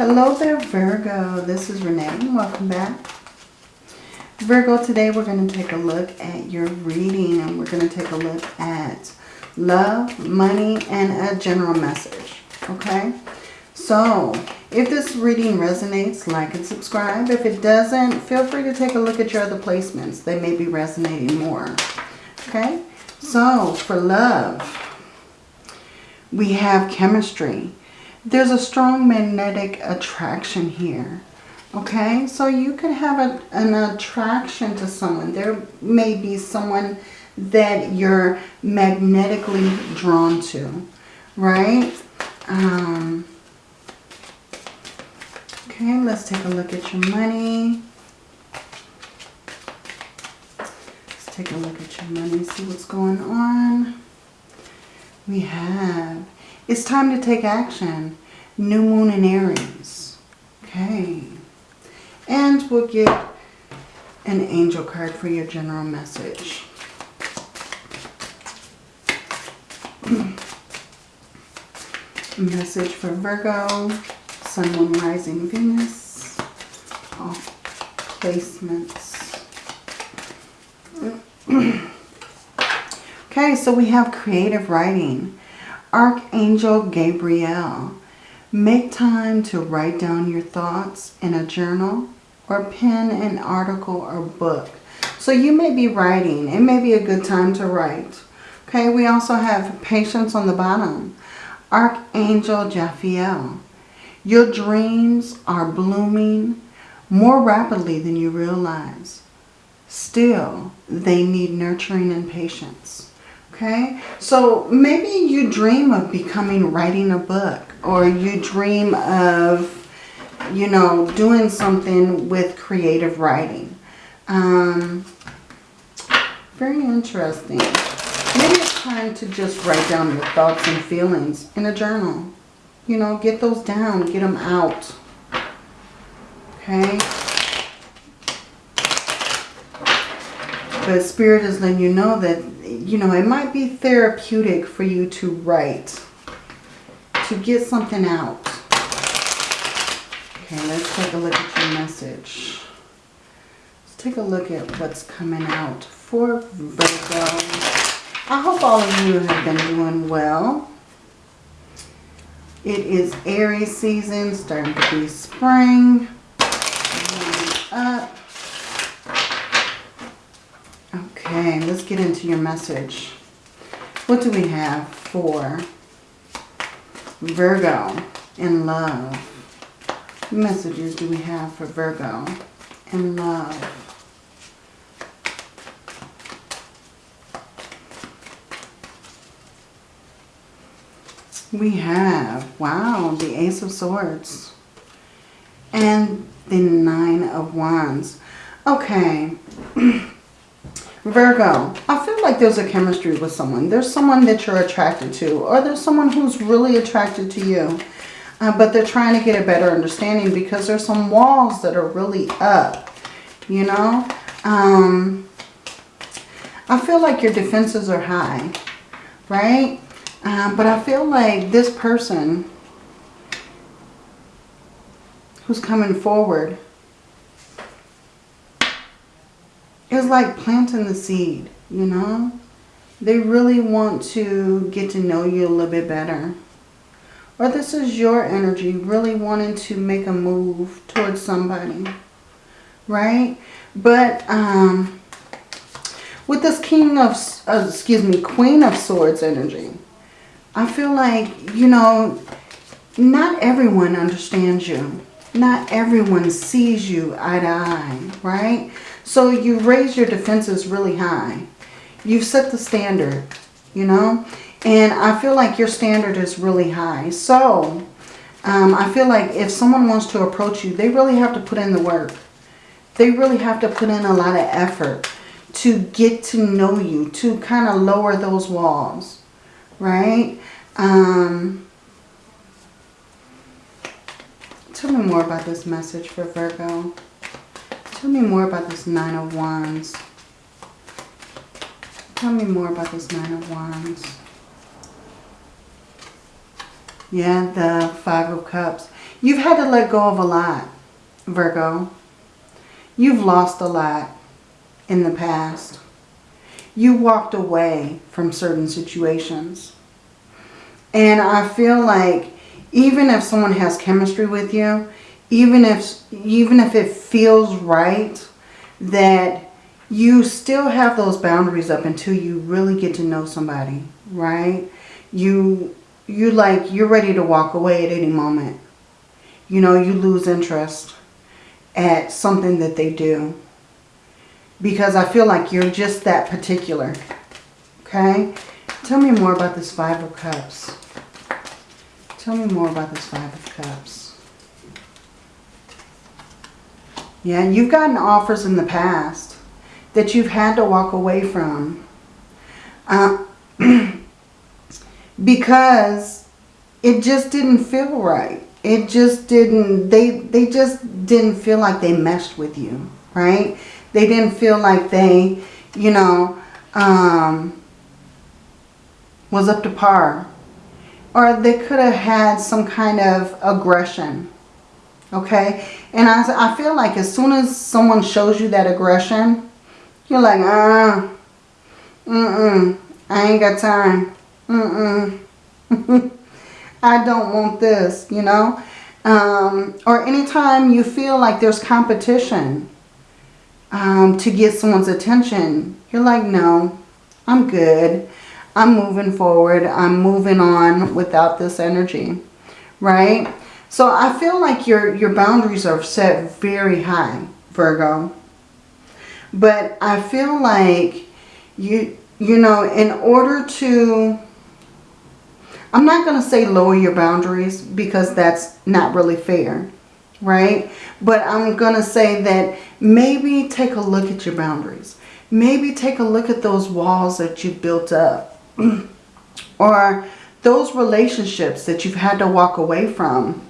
Hello there, Virgo. This is Renee welcome back. Virgo, today we're going to take a look at your reading and we're going to take a look at love, money, and a general message. Okay? So, if this reading resonates, like and subscribe. If it doesn't, feel free to take a look at your other placements. They may be resonating more. Okay? So, for love, we have chemistry there's a strong magnetic attraction here. Okay, so you could have a, an attraction to someone. There may be someone that you're magnetically drawn to, right? Um, okay, let's take a look at your money. Let's take a look at your money, see what's going on. We have it's time to take action. New moon in Aries. Okay. And we'll get an angel card for your general message. message for Virgo, Sun, Moon, Rising, Venus. All placements. okay, so we have creative writing. Archangel Gabriel. Make time to write down your thoughts in a journal or pen an article or book. So you may be writing. It may be a good time to write. Okay, we also have patience on the bottom. Archangel Jophiel. Your dreams are blooming more rapidly than you realize. Still, they need nurturing and patience. Okay, so maybe you dream of becoming, writing a book or you dream of, you know, doing something with creative writing. Um, very interesting. Maybe it's time to just write down your thoughts and feelings in a journal. You know, get those down, get them out. Okay. But Spirit is letting you know that you know, it might be therapeutic for you to write, to get something out. Okay, let's take a look at your message. Let's take a look at what's coming out for Virgo. I hope all of you have been doing well. It is Aries season, starting to be spring. Up. Okay, let's get into your message. What do we have for Virgo and love? What messages do we have for Virgo and love? We have, wow, the Ace of Swords and the Nine of Wands. Okay. Virgo, I feel like there's a chemistry with someone. There's someone that you're attracted to or there's someone who's really attracted to you. Uh, but they're trying to get a better understanding because there's some walls that are really up, you know. Um, I feel like your defenses are high, right? Um, but I feel like this person who's coming forward It's like planting the seed, you know. They really want to get to know you a little bit better. Or this is your energy really wanting to make a move towards somebody. Right? But um, with this King of, uh, excuse me, Queen of Swords energy, I feel like, you know, not everyone understands you. Not everyone sees you eye to eye, right? So you raise your defenses really high. You've set the standard, you know. And I feel like your standard is really high. So um, I feel like if someone wants to approach you, they really have to put in the work. They really have to put in a lot of effort to get to know you, to kind of lower those walls, right? Um, tell me more about this message for Virgo. Tell me more about this Nine oh of Wands. Tell me more about this Nine oh of Wands. Yeah, the Five of Cups. You've had to let go of a lot, Virgo. You've lost a lot in the past. You walked away from certain situations. And I feel like even if someone has chemistry with you, even if even if it feels right that you still have those boundaries up until you really get to know somebody, right? You you like you're ready to walk away at any moment. You know, you lose interest at something that they do. Because I feel like you're just that particular. Okay? Tell me more about this Five of Cups. Tell me more about this Five of Cups. Yeah, you've gotten offers in the past that you've had to walk away from. Uh, because it just didn't feel right. It just didn't, they, they just didn't feel like they meshed with you, right? They didn't feel like they, you know, um, was up to par or they could have had some kind of aggression. Okay? And I, I feel like as soon as someone shows you that aggression, you're like, uh, mm-mm, I ain't got time. Mm-mm. I don't want this, you know? Um, or anytime you feel like there's competition um, to get someone's attention, you're like, no, I'm good. I'm moving forward. I'm moving on without this energy, right? So I feel like your, your boundaries are set very high, Virgo. But I feel like you, you know, in order to, I'm not going to say lower your boundaries because that's not really fair, right? But I'm going to say that maybe take a look at your boundaries. Maybe take a look at those walls that you built up or those relationships that you've had to walk away from.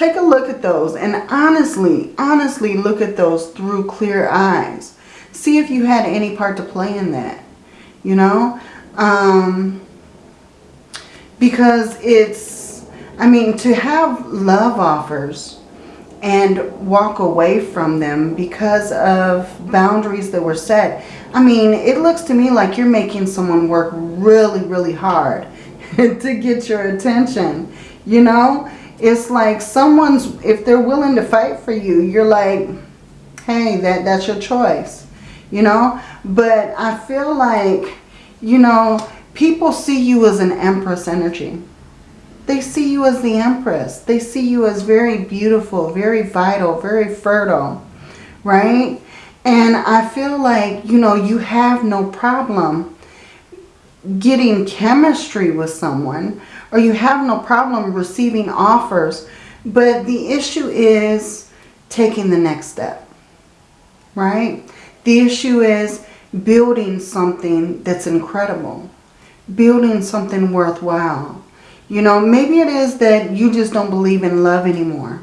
Take a look at those and honestly, honestly look at those through clear eyes. See if you had any part to play in that, you know? Um, because it's, I mean, to have love offers and walk away from them because of boundaries that were set. I mean, it looks to me like you're making someone work really, really hard to get your attention. You know, it's like someone's, if they're willing to fight for you, you're like, hey, that, that's your choice. You know, but I feel like, you know, people see you as an empress energy. They see you as the Empress. They see you as very beautiful, very vital, very fertile, right? And I feel like, you know, you have no problem getting chemistry with someone or you have no problem receiving offers. But the issue is taking the next step, right? The issue is building something that's incredible, building something worthwhile. You know, maybe it is that you just don't believe in love anymore.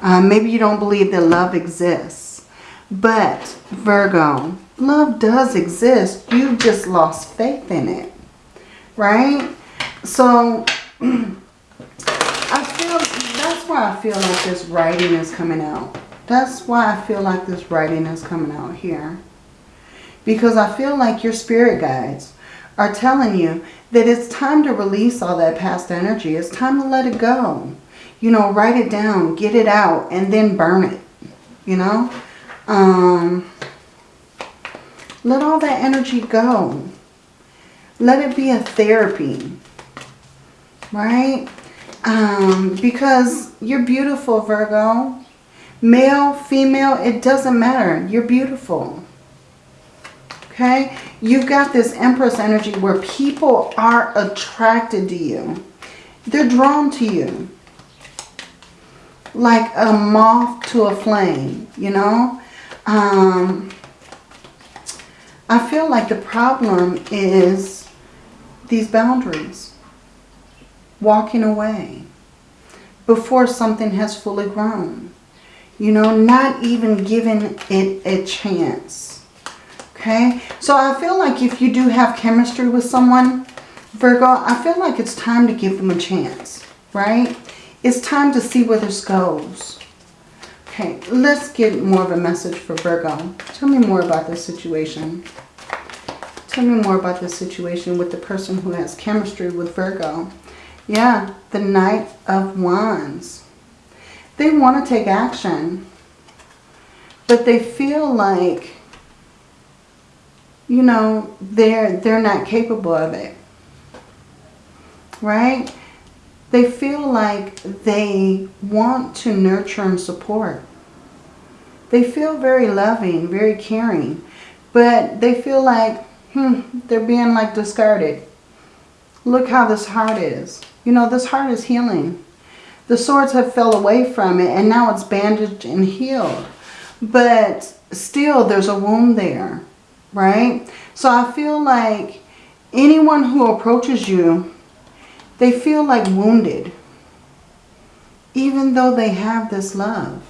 Uh, maybe you don't believe that love exists. But, Virgo, love does exist. You've just lost faith in it. Right? So, I feel, that's why I feel like this writing is coming out. That's why I feel like this writing is coming out here. Because I feel like your spirit guides are telling you that it's time to release all that past energy. It's time to let it go. You know, write it down, get it out, and then burn it. You know? Um, let all that energy go. Let it be a therapy. Right? Um, because you're beautiful, Virgo. Male, female, it doesn't matter. You're beautiful. Okay? You've got this Empress energy where people are attracted to you. They're drawn to you. Like a moth to a flame, you know? Um, I feel like the problem is these boundaries. Walking away before something has fully grown. You know, not even giving it a chance. Okay, so I feel like if you do have chemistry with someone, Virgo, I feel like it's time to give them a chance. right? It's time to see where this goes. Okay, let's get more of a message for Virgo. Tell me more about this situation. Tell me more about this situation with the person who has chemistry with Virgo. Yeah, the Knight of Wands. They want to take action. But they feel like, you know, they're, they're not capable of it. Right? They feel like they want to nurture and support. They feel very loving, very caring. But they feel like, hmm, they're being like discarded. Look how this heart is. You know, this heart is healing. The swords have fell away from it and now it's bandaged and healed. But still there's a wound there, right? So I feel like anyone who approaches you, they feel like wounded. Even though they have this love,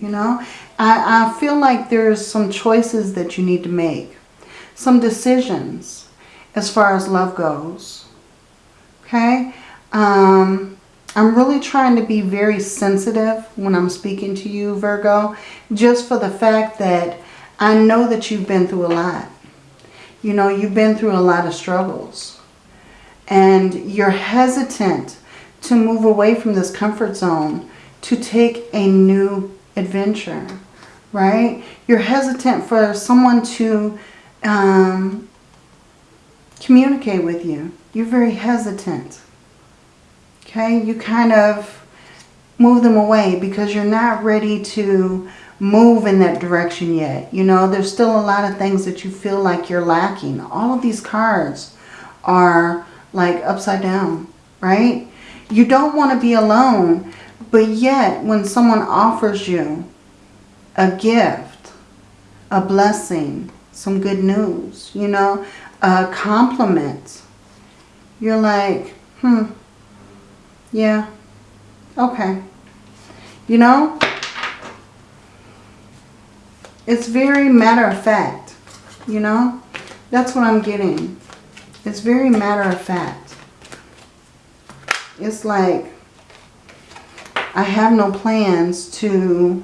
you know. I, I feel like there's some choices that you need to make. Some decisions as far as love goes. Okay? Um, I'm really trying to be very sensitive when I'm speaking to you, Virgo, just for the fact that I know that you've been through a lot. You know, you've been through a lot of struggles. And you're hesitant to move away from this comfort zone to take a new adventure, right? You're hesitant for someone to um, communicate with you. You're very hesitant. Okay, you kind of move them away because you're not ready to move in that direction yet. You know, there's still a lot of things that you feel like you're lacking. All of these cards are like upside down, right? You don't want to be alone, but yet when someone offers you a gift, a blessing, some good news, you know, a compliment, you're like, hmm, yeah. Okay. You know, it's very matter of fact. You know, that's what I'm getting. It's very matter of fact. It's like I have no plans to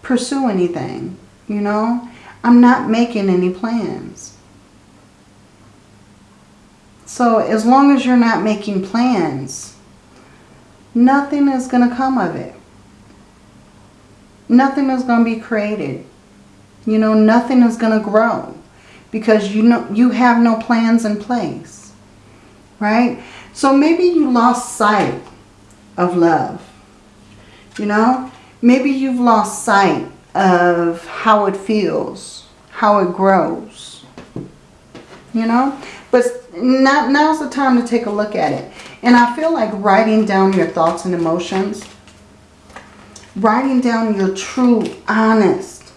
pursue anything. You know, I'm not making any plans. So as long as you're not making plans, nothing is going to come of it. Nothing is going to be created. You know, nothing is going to grow because you know you have no plans in place. Right? So maybe you lost sight of love. You know, maybe you've lost sight of how it feels, how it grows. You know, but now, now's the time to take a look at it. And I feel like writing down your thoughts and emotions. Writing down your true, honest.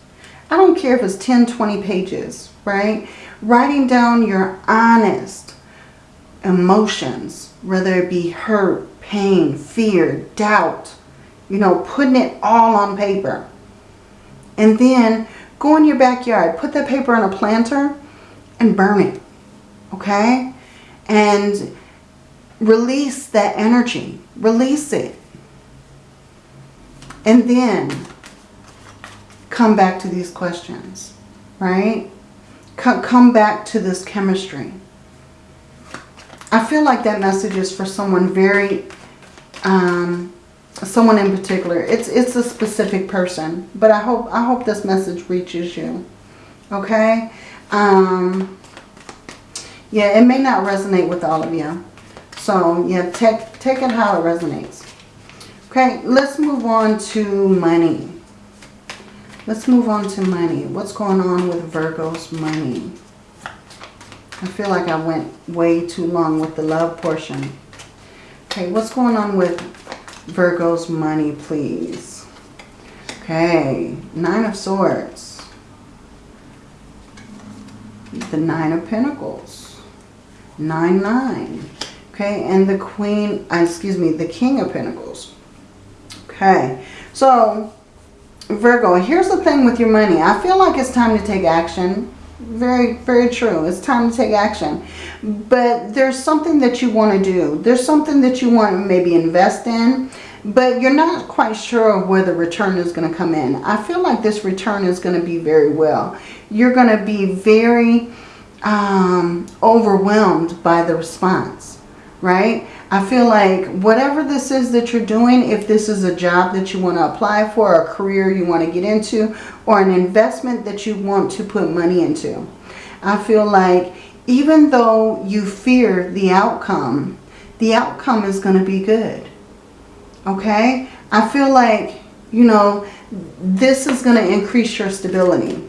I don't care if it's 10, 20 pages, right? Writing down your honest emotions, whether it be hurt, pain, fear, doubt. You know, putting it all on paper. And then go in your backyard, put that paper in a planter and burn it. Okay? And Release that energy. Release it. And then come back to these questions, right? Come back to this chemistry. I feel like that message is for someone very, um, someone in particular. It's it's a specific person, but I hope I hope this message reaches you. Okay. Um, yeah, it may not resonate with all of you. So yeah, take, take it how it resonates. Okay, let's move on to money. Let's move on to money. What's going on with Virgo's money? I feel like I went way too long with the love portion. Okay, what's going on with Virgo's money, please? Okay, Nine of Swords. The Nine of Pentacles. Nine, nine. Okay, and the Queen, uh, excuse me, the King of Pentacles. Okay, so Virgo, here's the thing with your money. I feel like it's time to take action. Very, very true. It's time to take action. But there's something that you want to do. There's something that you want to maybe invest in. But you're not quite sure of where the return is going to come in. I feel like this return is going to be very well. You're going to be very um, overwhelmed by the response, right? I feel like whatever this is that you're doing, if this is a job that you want to apply for, a career you want to get into, or an investment that you want to put money into, I feel like even though you fear the outcome, the outcome is going to be good. Okay? I feel like, you know, this is going to increase your stability.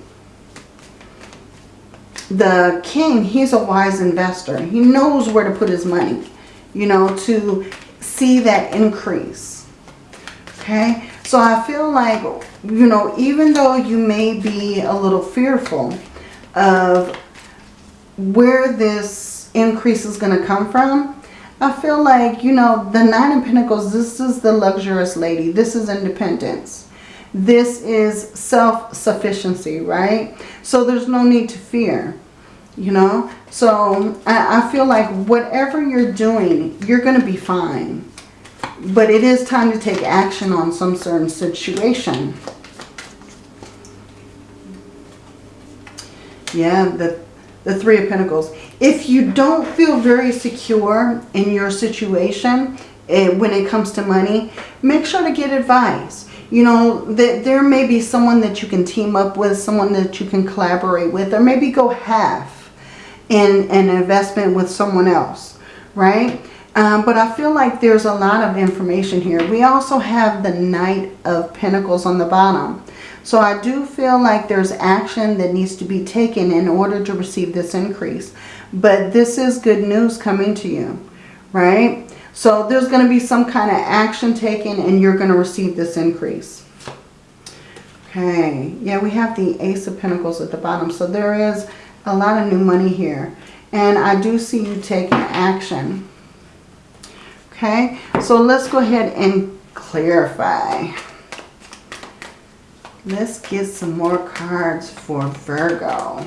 The king, he's a wise investor. He knows where to put his money, you know, to see that increase. Okay? So I feel like, you know, even though you may be a little fearful of where this increase is going to come from, I feel like, you know, the Nine of Pentacles, this is the luxurious lady. This is independence. This is self-sufficiency, right? So there's no need to fear, you know. So I, I feel like whatever you're doing, you're going to be fine. But it is time to take action on some certain situation. Yeah, the the Three of Pentacles. If you don't feel very secure in your situation eh, when it comes to money, make sure to get advice. You know, that there may be someone that you can team up with, someone that you can collaborate with, or maybe go half in an investment with someone else, right? Um, but I feel like there's a lot of information here. We also have the Knight of Pentacles on the bottom. So I do feel like there's action that needs to be taken in order to receive this increase. But this is good news coming to you, right? So there's going to be some kind of action taken and you're going to receive this increase. Okay, yeah, we have the Ace of Pentacles at the bottom. So there is a lot of new money here. And I do see you taking action. Okay, so let's go ahead and clarify. Let's get some more cards for Virgo.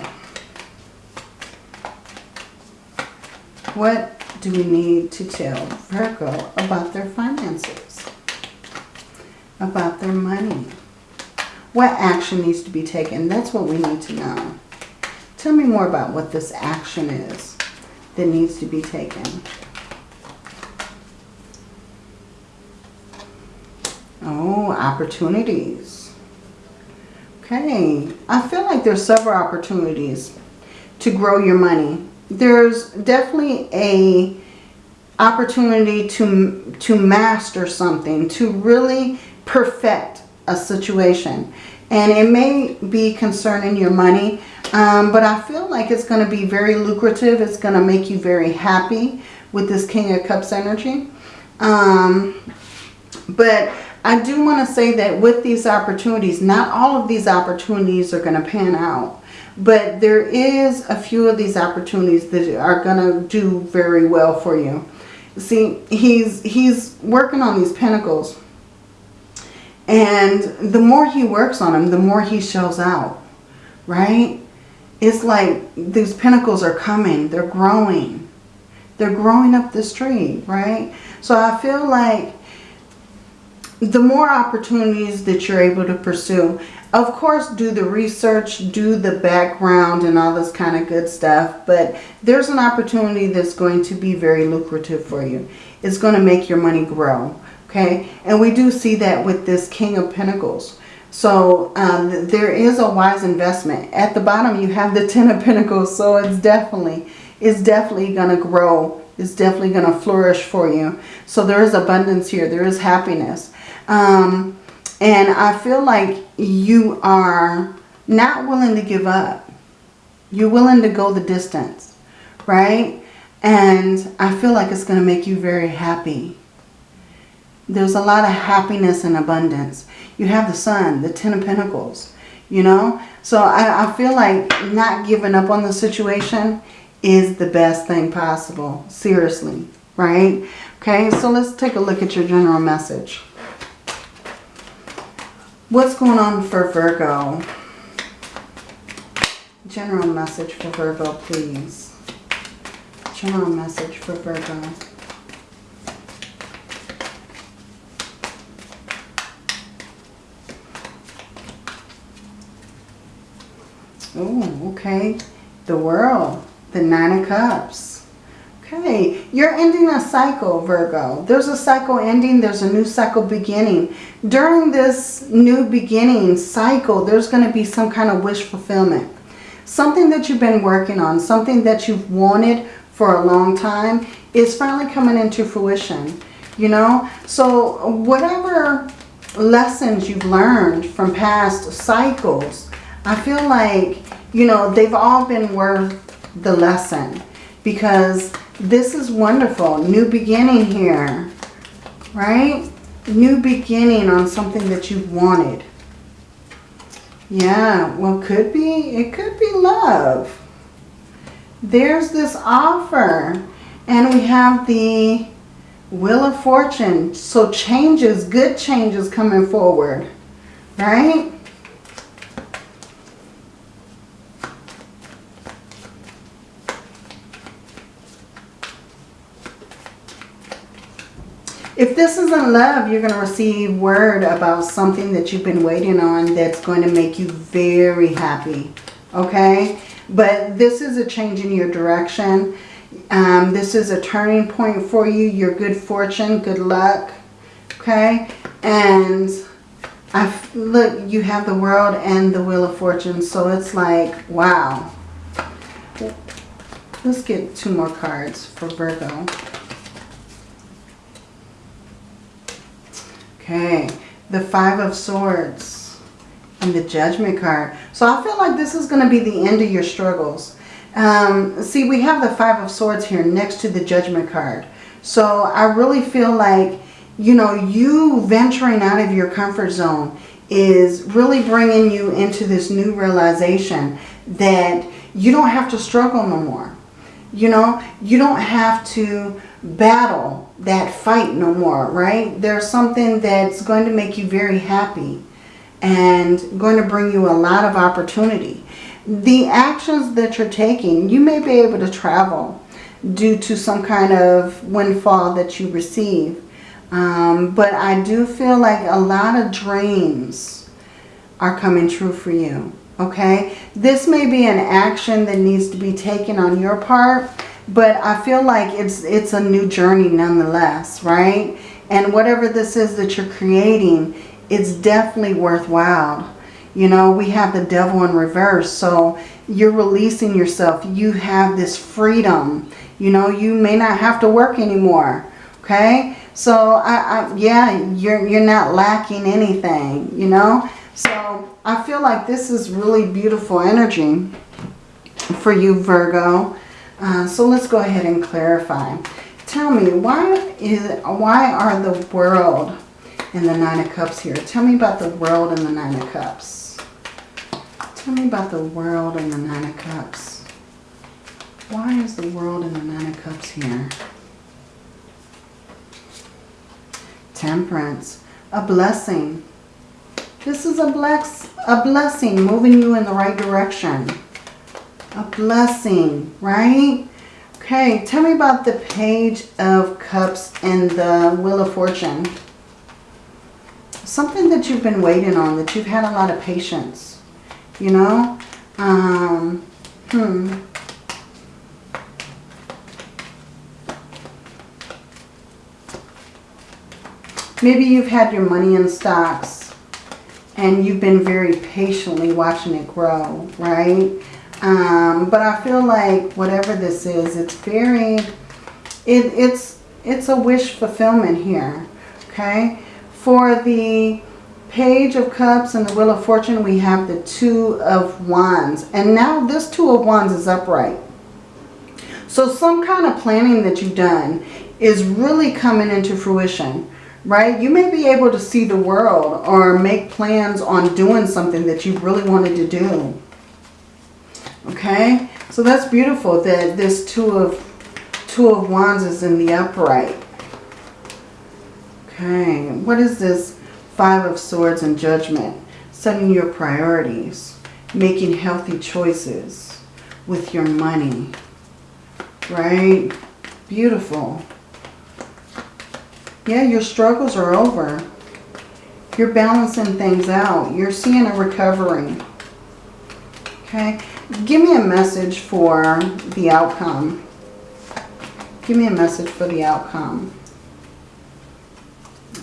What do we need to tell Virgo about their finances? About their money? What action needs to be taken? That's what we need to know. Tell me more about what this action is that needs to be taken. Oh, opportunities. Okay, I feel like there's several opportunities to grow your money. There's definitely a opportunity to, to master something, to really perfect a situation. And it may be concerning your money, um, but I feel like it's going to be very lucrative. It's going to make you very happy with this King of Cups energy. Um, but I do want to say that with these opportunities, not all of these opportunities are going to pan out. But there is a few of these opportunities that are going to do very well for you. See, he's, he's working on these pentacles. And the more he works on them, the more he shows out. Right? It's like these pentacles are coming. They're growing. They're growing up this tree. Right? So I feel like the more opportunities that you're able to pursue, of course, do the research, do the background and all this kind of good stuff. But there's an opportunity that's going to be very lucrative for you. It's going to make your money grow. Okay. And we do see that with this King of Pentacles. So um, there is a wise investment. At the bottom, you have the Ten of Pentacles. So it's definitely, it's definitely going to grow. It's definitely going to flourish for you. So there is abundance here. There is happiness. Um, and I feel like you are not willing to give up. You're willing to go the distance, right? And I feel like it's going to make you very happy. There's a lot of happiness and abundance. You have the sun, the Ten of Pentacles, you know. So I, I feel like not giving up on the situation is the best thing possible. Seriously, right? Okay, so let's take a look at your general message. What's going on for Virgo? General message for Virgo, please. General message for Virgo. Oh, okay. The world. The Nine of Cups. Okay. You're ending a cycle, Virgo. There's a cycle ending. There's a new cycle beginning. During this new beginning cycle, there's going to be some kind of wish fulfillment. Something that you've been working on. Something that you've wanted for a long time is finally coming into fruition. You know? So whatever lessons you've learned from past cycles I feel like, you know, they've all been worth the lesson because this is wonderful. New beginning here, right? New beginning on something that you've wanted. Yeah, well, could be, it could be love. There's this offer. And we have the Wheel of Fortune. So changes, good changes coming forward, right? If this isn't love, you're going to receive word about something that you've been waiting on that's going to make you very happy. Okay? But this is a change in your direction. Um, this is a turning point for you. Your good fortune, good luck. Okay? And I look, you have the world and the wheel of fortune. So it's like, wow. Let's get two more cards for Virgo. Okay, the Five of Swords and the Judgment card. So I feel like this is going to be the end of your struggles. Um, see, we have the Five of Swords here next to the Judgment card. So I really feel like, you know, you venturing out of your comfort zone is really bringing you into this new realization that you don't have to struggle no more. You know, you don't have to battle that fight no more, right? There's something that's going to make you very happy and going to bring you a lot of opportunity. The actions that you're taking, you may be able to travel due to some kind of windfall that you receive. Um, but I do feel like a lot of dreams are coming true for you. Okay, this may be an action that needs to be taken on your part but I feel like it's it's a new journey nonetheless, right? And whatever this is that you're creating, it's definitely worthwhile. You know, we have the devil in reverse. So you're releasing yourself. You have this freedom. You know, you may not have to work anymore. Okay? So, I, I, yeah, you're, you're not lacking anything, you know? So, I feel like this is really beautiful energy for you, Virgo. Uh, so let's go ahead and clarify. Tell me, why is why are the world and the Nine of Cups here? Tell me about the world and the Nine of Cups. Tell me about the world and the Nine of Cups. Why is the world and the Nine of Cups here? Temperance. A blessing. This is a, bless, a blessing moving you in the right direction a blessing, right? Okay, tell me about the Page of Cups and the Wheel of Fortune. Something that you've been waiting on, that you've had a lot of patience, you know? Um, hmm. Maybe you've had your money in stocks and you've been very patiently watching it grow, right? Um, but I feel like whatever this is, it's very, it, it's, it's a wish fulfillment here. Okay. For the Page of Cups and the Wheel of Fortune, we have the Two of Wands. And now this Two of Wands is upright. So some kind of planning that you've done is really coming into fruition, right? You may be able to see the world or make plans on doing something that you really wanted to do. Okay, so that's beautiful that this two of two of wands is in the upright. Okay, what is this five of swords and judgment? Setting your priorities. making healthy choices with your money. Right? Beautiful. Yeah, your struggles are over. You're balancing things out. You're seeing a recovery. Okay? Give me a message for the outcome. Give me a message for the outcome.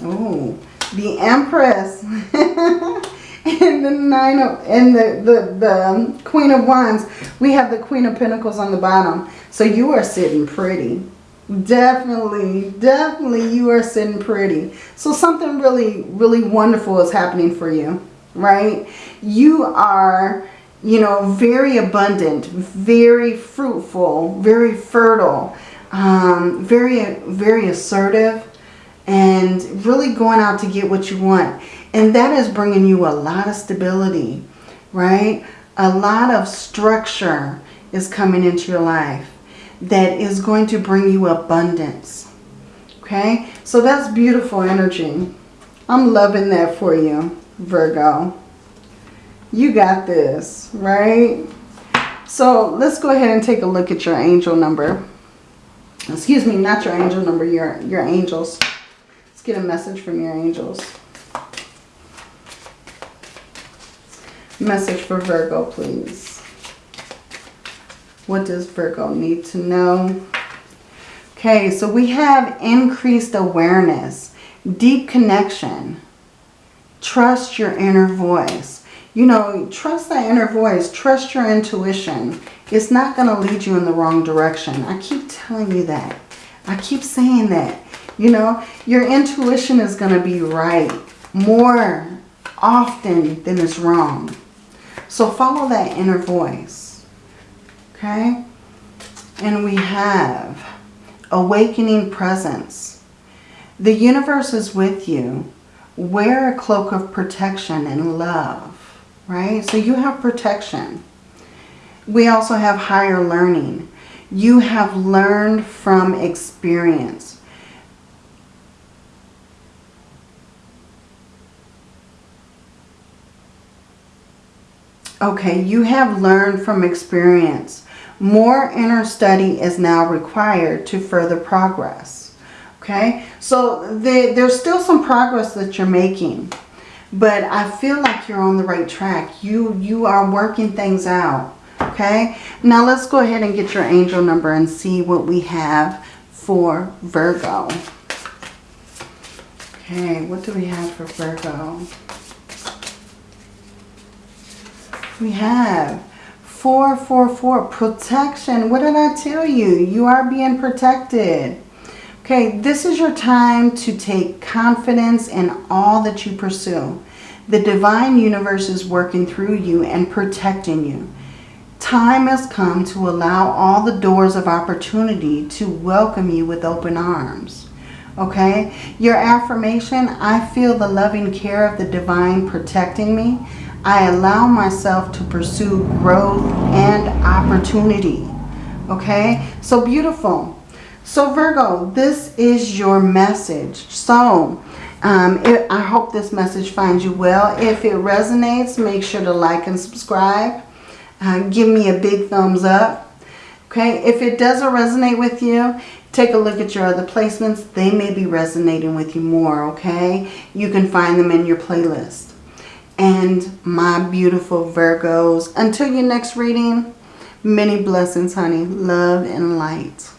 Oh, the Empress. and the Nine of, and the, the, the Queen of Wands. We have the Queen of Pentacles on the bottom. So you are sitting pretty. Definitely, definitely you are sitting pretty. So something really, really wonderful is happening for you, right? You are, you know, very abundant, very fruitful, very fertile, um, very, very assertive, and really going out to get what you want. And that is bringing you a lot of stability, right? A lot of structure is coming into your life that is going to bring you abundance. Okay, so that's beautiful energy. I'm loving that for you, Virgo. You got this, right? So let's go ahead and take a look at your angel number. Excuse me, not your angel number, your, your angels. Let's get a message from your angels. Message for Virgo, please. What does Virgo need to know? Okay, so we have increased awareness, deep connection. Trust your inner voice. You know, trust that inner voice. Trust your intuition. It's not going to lead you in the wrong direction. I keep telling you that. I keep saying that. You know, your intuition is going to be right more often than it's wrong. So follow that inner voice. Okay? And we have awakening presence. The universe is with you. Wear a cloak of protection and love. Right? So you have protection. We also have higher learning. You have learned from experience. Okay, you have learned from experience. More inner study is now required to further progress. Okay, so the, there's still some progress that you're making. But I feel like you're on the right track. You, you are working things out. Okay, now let's go ahead and get your angel number and see what we have for Virgo. Okay, what do we have for Virgo? We have 444, protection. What did I tell you? You are being protected. Okay, this is your time to take confidence in all that you pursue. The divine universe is working through you and protecting you. Time has come to allow all the doors of opportunity to welcome you with open arms. Okay, your affirmation, I feel the loving care of the divine protecting me. I allow myself to pursue growth and opportunity. Okay, so beautiful. So Virgo, this is your message. So um, it, I hope this message finds you well. If it resonates, make sure to like and subscribe. Uh, give me a big thumbs up. Okay, if it doesn't resonate with you, take a look at your other placements. They may be resonating with you more, okay? You can find them in your playlist and my beautiful Virgos. Until your next reading, many blessings, honey. Love and light.